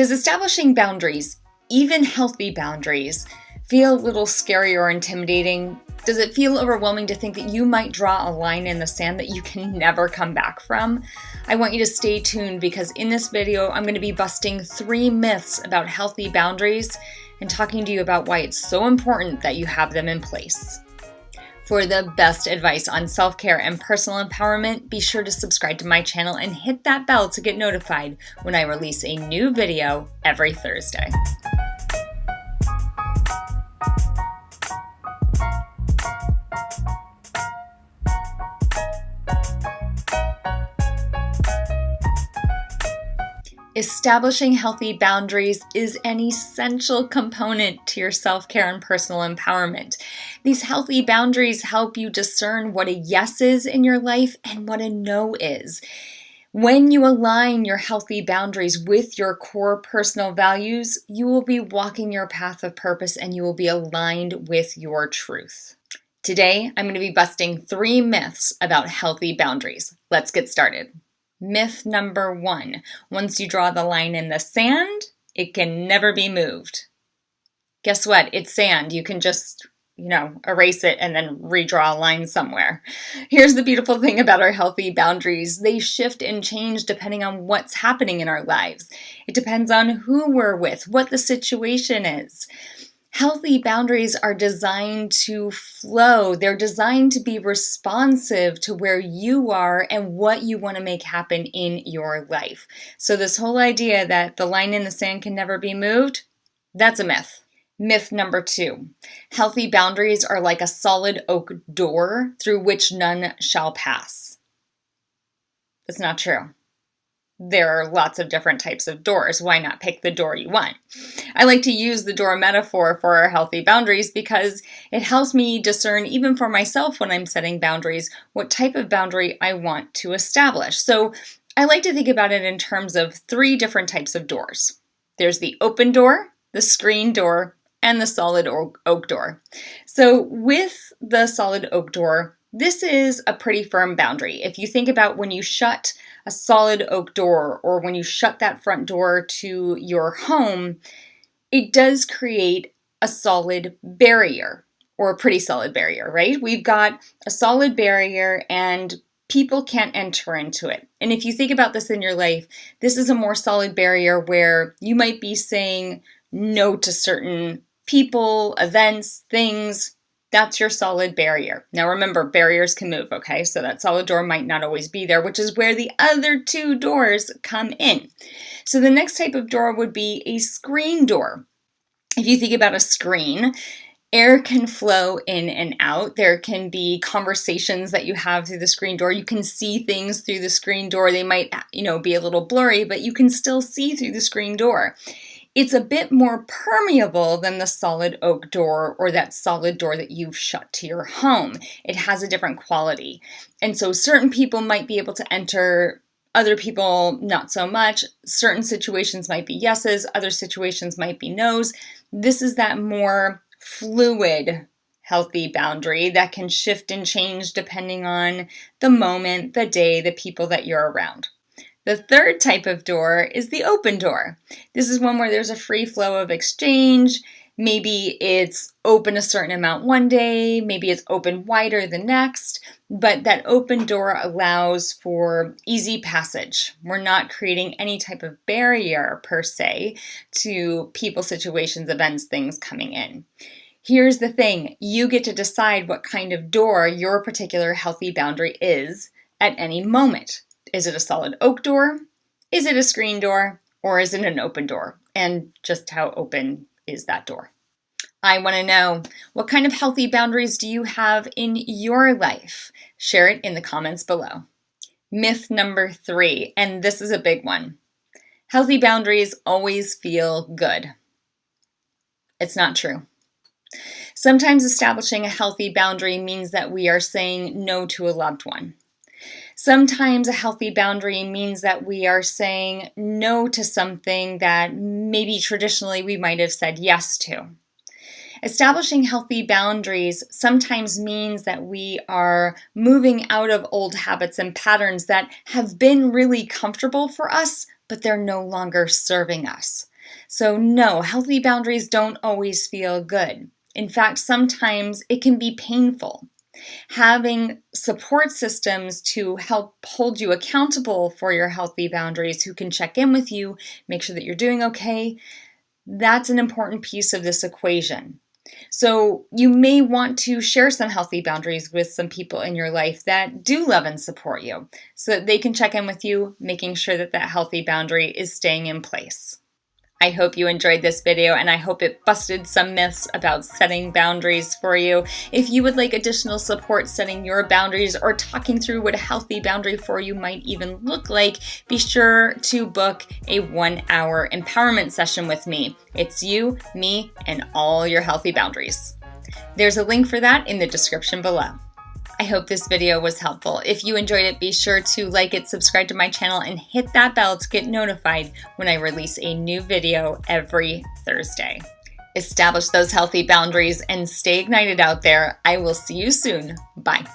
Does establishing boundaries, even healthy boundaries, feel a little scary or intimidating? Does it feel overwhelming to think that you might draw a line in the sand that you can never come back from? I want you to stay tuned because in this video, I'm going to be busting three myths about healthy boundaries and talking to you about why it's so important that you have them in place. For the best advice on self care and personal empowerment, be sure to subscribe to my channel and hit that bell to get notified when I release a new video every Thursday. Establishing healthy boundaries is an essential component to your self care and personal empowerment. These healthy boundaries help you discern what a yes is in your life and what a no is. When you align your healthy boundaries with your core personal values, you will be walking your path of purpose and you will be aligned with your truth. Today, I'm going to be busting three myths about healthy boundaries. Let's get started. Myth number one once you draw the line in the sand, it can never be moved. Guess what? It's sand. You can just, you know, erase it and then redraw a line somewhere. Here's the beautiful thing about our healthy boundaries they shift and change depending on what's happening in our lives. It depends on who we're with, what the situation is. Healthy boundaries are designed to flow. They're designed to be responsive to where you are and what you want to make happen in your life. So, this whole idea that the line in the sand can never be moved, that's a myth. Myth number two healthy boundaries are like a solid oak door through which none shall pass. That's not true there are lots of different types of doors. Why not pick the door you want? I like to use the door metaphor for our healthy boundaries because it helps me discern, even for myself when I'm setting boundaries, what type of boundary I want to establish. So I like to think about it in terms of three different types of doors there's the open door, the screen door, and the solid oak door. So with the solid oak door, this is a pretty firm boundary. If you think about when you shut a solid oak door or when you shut that front door to your home, it does create a solid barrier or a pretty solid barrier, right? We've got a solid barrier and people can't enter into it. And if you think about this in your life, this is a more solid barrier where you might be saying no to certain people, events, things, that's your solid barrier. Now remember, barriers can move, okay? So that solid door might not always be there, which is where the other two doors come in. So the next type of door would be a screen door. If you think about a screen, air can flow in and out. There can be conversations that you have through the screen door. You can see things through the screen door. They might, you know, be a little blurry, but you can still see through the screen door. It's a bit more permeable than the solid oak door or that solid door that you've shut to your home. It has a different quality. And so certain people might be able to enter other people not so much. Certain situations might be yeses, other situations might be nos. This is that more fluid, healthy boundary that can shift and change depending on the moment, the day, the people that you're around. The third type of door is the open door. This is one where there's a free flow of exchange. Maybe it's open a certain amount one day, maybe it's open wider the next, but that open door allows for easy passage. We're not creating any type of barrier per se to people, situations, events, things coming in. Here's the thing you get to decide what kind of door your particular healthy boundary is at any moment. Is it a solid oak door? Is it a screen door? Or is it an open door? And just how open is that door? I want to know what kind of healthy boundaries do you have in your life? Share it in the comments below. Myth number three, and this is a big one healthy boundaries always feel good. It's not true. Sometimes establishing a healthy boundary means that we are saying no to a loved one. Sometimes a healthy boundary means that we are saying no to something that maybe traditionally we might have said yes to. Establishing healthy boundaries sometimes means that we are moving out of old habits and patterns that have been really comfortable for us, but they're no longer serving us. So, no, healthy boundaries don't always feel good. In fact, sometimes it can be painful. Having support systems to help hold you accountable for your healthy boundaries, who can check in with you, make sure that you're doing okay, that's an important piece of this equation. So, you may want to share some healthy boundaries with some people in your life that do love and support you so that they can check in with you, making sure that that healthy boundary is staying in place. I hope you enjoyed this video and I hope it busted some myths about setting boundaries for you. If you would like additional support setting your boundaries or talking through what a healthy boundary for you might even look like, be sure to book a one hour empowerment session with me. It's you, me, and all your healthy boundaries. There's a link for that in the description below. I hope this video was helpful. If you enjoyed it, be sure to like it, subscribe to my channel, and hit that bell to get notified when I release a new video every Thursday. Establish those healthy boundaries and stay ignited out there. I will see you soon. Bye.